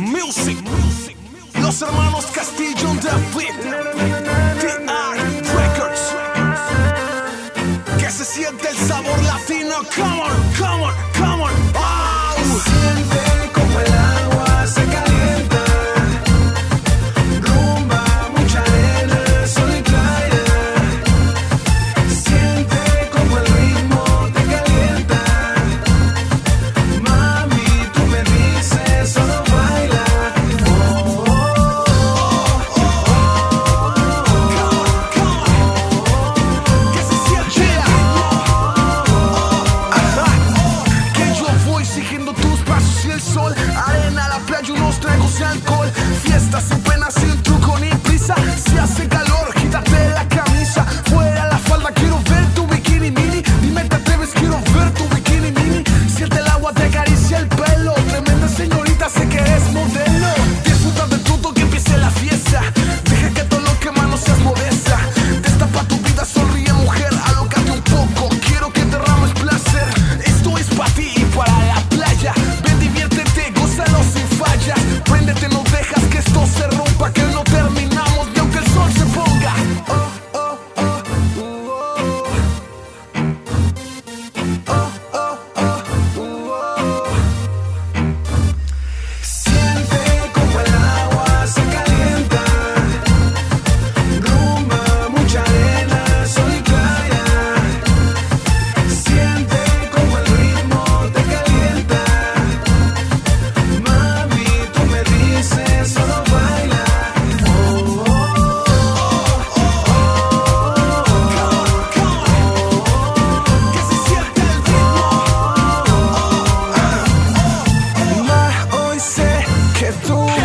Music. Los hermanos Castillo Beat. TR Records. Que se siente el sabor latino. Come on, come on, come on. Oh. tout.